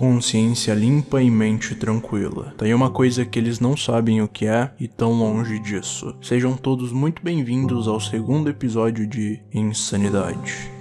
Consciência limpa e mente tranquila. Tem uma coisa que eles não sabem o que é e tão longe disso. Sejam todos muito bem-vindos ao segundo episódio de Insanidade.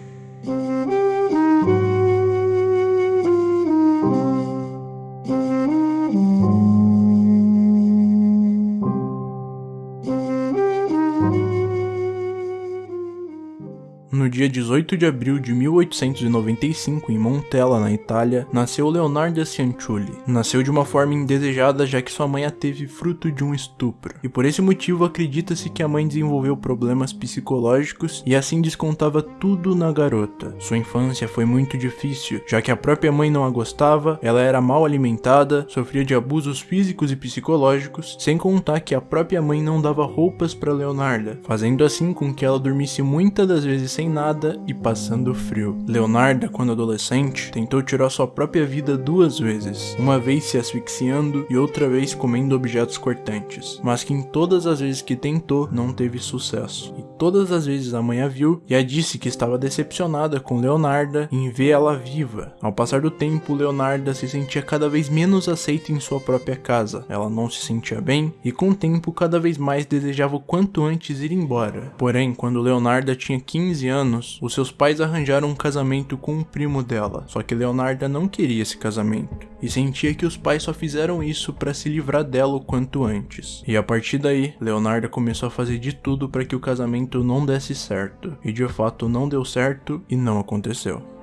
No dia 18 de abril de 1895, em Montella, na Itália, nasceu Leonardo Cianciulli. Nasceu de uma forma indesejada já que sua mãe a teve fruto de um estupro. E por esse motivo acredita-se que a mãe desenvolveu problemas psicológicos e assim descontava tudo na garota. Sua infância foi muito difícil, já que a própria mãe não a gostava, ela era mal alimentada, sofria de abusos físicos e psicológicos, sem contar que a própria mãe não dava roupas para Leonarda, fazendo assim com que ela dormisse muitas das vezes sem nada e passando frio. Leonarda, quando adolescente, tentou tirar sua própria vida duas vezes, uma vez se asfixiando e outra vez comendo objetos cortantes, mas que em todas as vezes que tentou não teve sucesso. E todas as vezes a mãe a viu e a disse que estava decepcionada com Leonarda em ver ela viva. Ao passar do tempo, Leonarda se sentia cada vez menos aceita em sua própria casa. Ela não se sentia bem e com o tempo cada vez mais desejava o quanto antes ir embora. Porém, quando Leonarda tinha 15 anos, anos, os seus pais arranjaram um casamento com um primo dela, só que Leonarda não queria esse casamento e sentia que os pais só fizeram isso para se livrar dela o quanto antes. E a partir daí, Leonarda começou a fazer de tudo para que o casamento não desse certo, e de fato não deu certo e não aconteceu.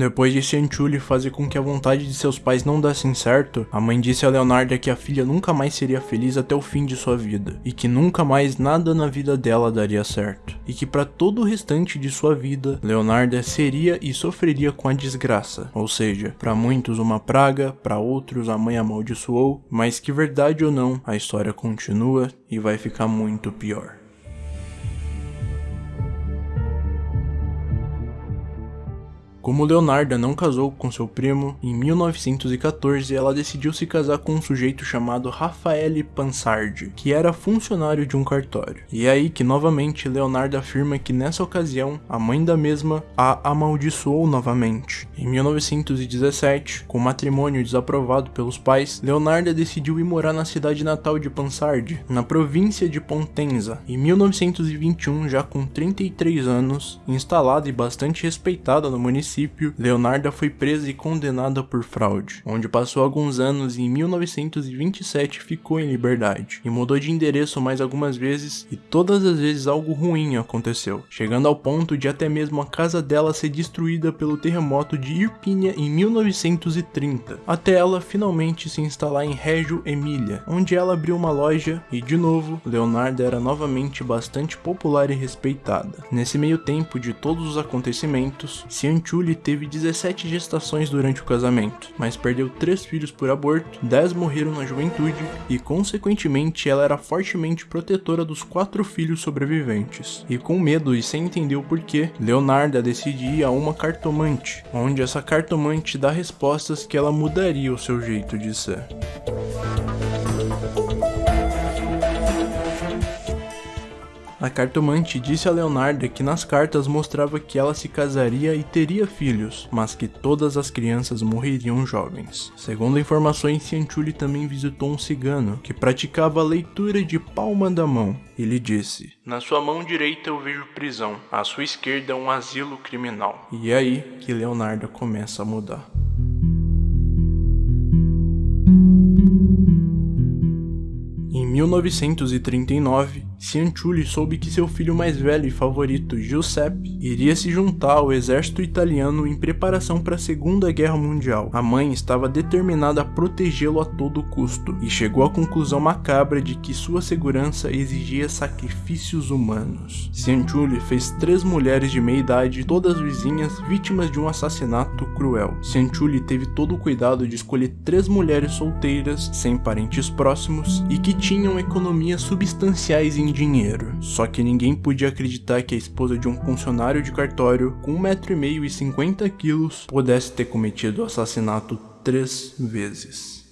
Depois de Cianciulli fazer com que a vontade de seus pais não dessem certo, a mãe disse a Leonarda que a filha nunca mais seria feliz até o fim de sua vida, e que nunca mais nada na vida dela daria certo, e que para todo o restante de sua vida, Leonarda seria e sofreria com a desgraça, ou seja, para muitos uma praga, para outros a mãe amaldiçoou, mas que verdade ou não, a história continua e vai ficar muito pior. Como Leonarda não casou com seu primo, em 1914 ela decidiu se casar com um sujeito chamado Raffaele Pansardi, que era funcionário de um cartório. E é aí que novamente Leonarda afirma que nessa ocasião a mãe da mesma a amaldiçoou novamente. Em 1917, com matrimônio desaprovado pelos pais, Leonarda decidiu ir morar na cidade natal de Pansardi, na província de Pontenza. Em 1921, já com 33 anos, instalada e bastante respeitada no município, município, Leonarda foi presa e condenada por fraude, onde passou alguns anos e em 1927 ficou em liberdade, e mudou de endereço mais algumas vezes e todas as vezes algo ruim aconteceu, chegando ao ponto de até mesmo a casa dela ser destruída pelo terremoto de Irpínia em 1930, até ela finalmente se instalar em Reggio Emília, onde ela abriu uma loja e de novo, Leonarda era novamente bastante popular e respeitada. Nesse meio tempo de todos os acontecimentos, Cianchu Julie teve 17 gestações durante o casamento, mas perdeu 3 filhos por aborto, 10 morreram na juventude e, consequentemente, ela era fortemente protetora dos 4 filhos sobreviventes. E com medo e sem entender o porquê, Leonarda decide ir a uma cartomante, onde essa cartomante dá respostas que ela mudaria o seu jeito de ser. A cartomante disse a Leonarda que nas cartas mostrava que ela se casaria e teria filhos, mas que todas as crianças morreriam jovens. Segundo informações, Cianciulli também visitou um cigano que praticava a leitura de palma da mão. Ele disse: Na sua mão direita eu vejo prisão, à sua esquerda um asilo criminal. E é aí que Leonarda começa a mudar. Em 1939, Cianciulli soube que seu filho mais velho e favorito, Giuseppe, iria se juntar ao exército italiano em preparação para a Segunda Guerra Mundial. A mãe estava determinada a protegê-lo a todo custo e chegou à conclusão macabra de que sua segurança exigia sacrifícios humanos. Cianciulli fez três mulheres de meia idade, todas vizinhas, vítimas de um assassinato cruel. Cianciulli teve todo o cuidado de escolher três mulheres solteiras, sem parentes próximos e que tinham economias substanciais em dinheiro. Só que ninguém podia acreditar que a esposa de um funcionário de cartório com 1,5m e 50 quilos pudesse ter cometido o assassinato três vezes.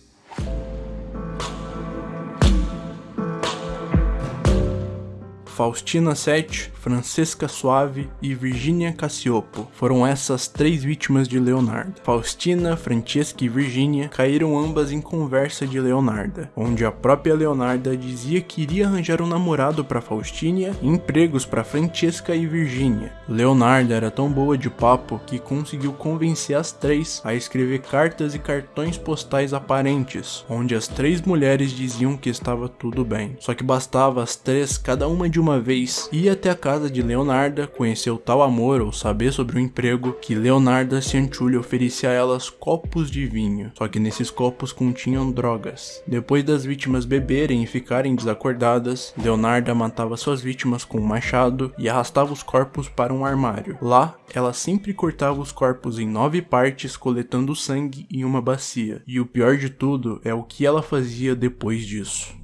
Faustina Sete, Francesca Suave e Virginia Cassiopo. Foram essas três vítimas de Leonardo. Faustina, Francesca e Virginia caíram ambas em conversa de Leonarda, onde a própria Leonarda dizia que iria arranjar um namorado para Faustina e empregos para Francesca e Virginia. Leonarda era tão boa de papo que conseguiu convencer as três a escrever cartas e cartões postais aparentes, onde as três mulheres diziam que estava tudo bem. Só que bastava as três, cada uma de uma vez, ir até a casa de Leonarda, conhecer o tal amor ou saber sobre o emprego, que Leonarda Cianciulli oferecia a elas copos de vinho, só que nesses copos continham drogas. Depois das vítimas beberem e ficarem desacordadas, Leonarda matava suas vítimas com um machado e arrastava os corpos para um armário. Lá, ela sempre cortava os corpos em nove partes, coletando sangue em uma bacia. E o pior de tudo é o que ela fazia depois disso.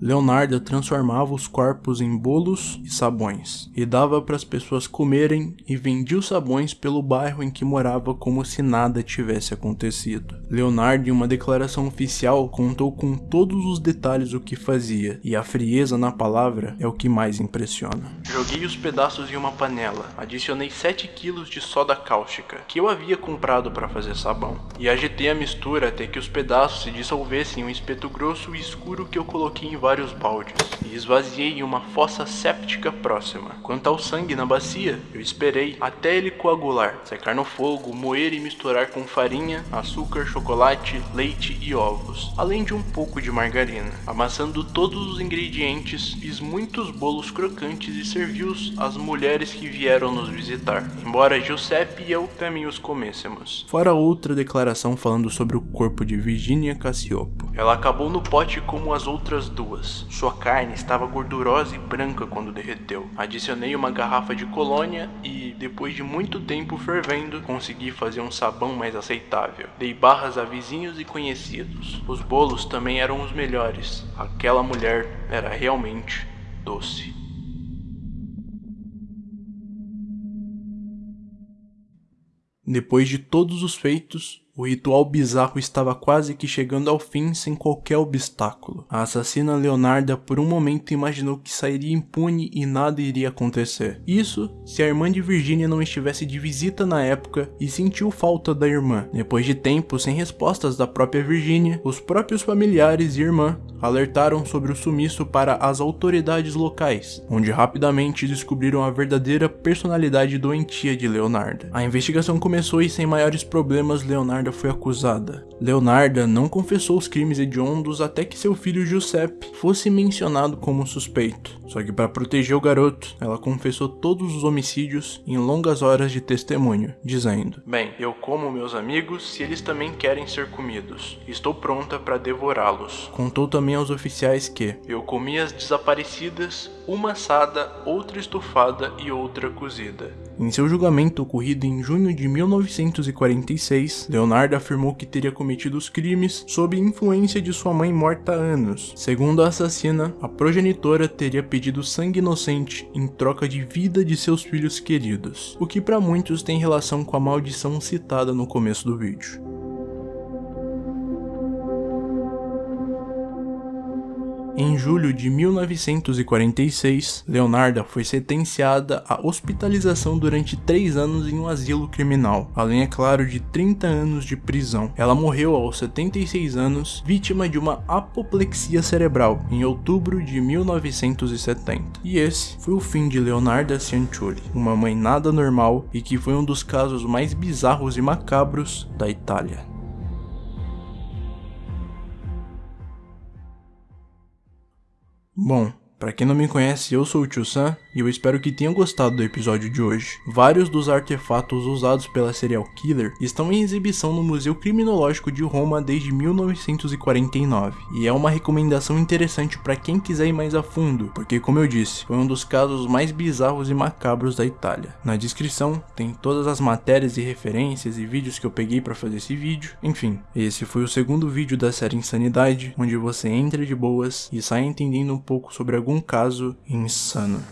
Leonardo transformava os corpos em bolos e sabões, e dava para as pessoas comerem e vendia os sabões pelo bairro em que morava como se nada tivesse acontecido. Leonardo, em uma declaração oficial, contou com todos os detalhes o que fazia, e a frieza na palavra é o que mais impressiona. Joguei os pedaços em uma panela, adicionei 7 kg de soda cáustica, que eu havia comprado para fazer sabão, e agitei a mistura até que os pedaços se dissolvessem em um espeto grosso e escuro que eu coloquei em vários baldes e esvaziei em uma fossa séptica próxima. Quanto ao sangue na bacia, eu esperei até ele coagular, secar no fogo, moer e misturar com farinha, açúcar, chocolate, leite e ovos, além de um pouco de margarina. Amassando todos os ingredientes, fiz muitos bolos crocantes e servi-os às mulheres que vieram nos visitar, embora Giuseppe e eu também os comêssemos. Fora outra declaração falando sobre o corpo de Virginia Cassiopo. Ela acabou no pote como as outras duas sua carne estava gordurosa e branca quando derreteu. Adicionei uma garrafa de colônia e, depois de muito tempo fervendo, consegui fazer um sabão mais aceitável. Dei barras a vizinhos e conhecidos. Os bolos também eram os melhores. Aquela mulher era realmente doce. Depois de todos os feitos, o ritual bizarro estava quase que chegando ao fim sem qualquer obstáculo. A assassina Leonarda por um momento imaginou que sairia impune e nada iria acontecer. Isso se a irmã de Virginia não estivesse de visita na época e sentiu falta da irmã. Depois de tempo sem respostas da própria Virginia, os próprios familiares e irmã alertaram sobre o sumiço para as autoridades locais, onde rapidamente descobriram a verdadeira personalidade doentia de Leonarda. A investigação começou e sem maiores problemas Leonarda Leonarda foi acusada. Leonarda não confessou os crimes hediondos até que seu filho Giuseppe fosse mencionado como suspeito. Só que para proteger o garoto, ela confessou todos os homicídios em longas horas de testemunho, dizendo: Bem, eu como meus amigos se eles também querem ser comidos. Estou pronta para devorá-los. Contou também aos oficiais que eu comi as desaparecidas, uma assada, outra estufada e outra cozida. Em seu julgamento ocorrido em junho de 1946, Leonardo afirmou que teria cometido os crimes sob influência de sua mãe morta há anos. Segundo a assassina, a progenitora teria pedido sangue inocente em troca de vida de seus filhos queridos, o que para muitos tem relação com a maldição citada no começo do vídeo. Em julho de 1946, Leonarda foi sentenciada à hospitalização durante três anos em um asilo criminal, além, é claro, de 30 anos de prisão. Ela morreu aos 76 anos, vítima de uma apoplexia cerebral, em outubro de 1970. E esse foi o fim de Leonarda Cianciulli, uma mãe nada normal e que foi um dos casos mais bizarros e macabros da Itália. Bom, para quem não me conhece, eu sou o Tio Sam e eu espero que tenham gostado do episódio de hoje. Vários dos artefatos usados pela serial killer estão em exibição no Museu Criminológico de Roma desde 1949, e é uma recomendação interessante para quem quiser ir mais a fundo, porque como eu disse, foi um dos casos mais bizarros e macabros da Itália. Na descrição tem todas as matérias e referências e vídeos que eu peguei para fazer esse vídeo. Enfim, esse foi o segundo vídeo da série Insanidade, onde você entra de boas e sai entendendo um pouco sobre algum caso insano.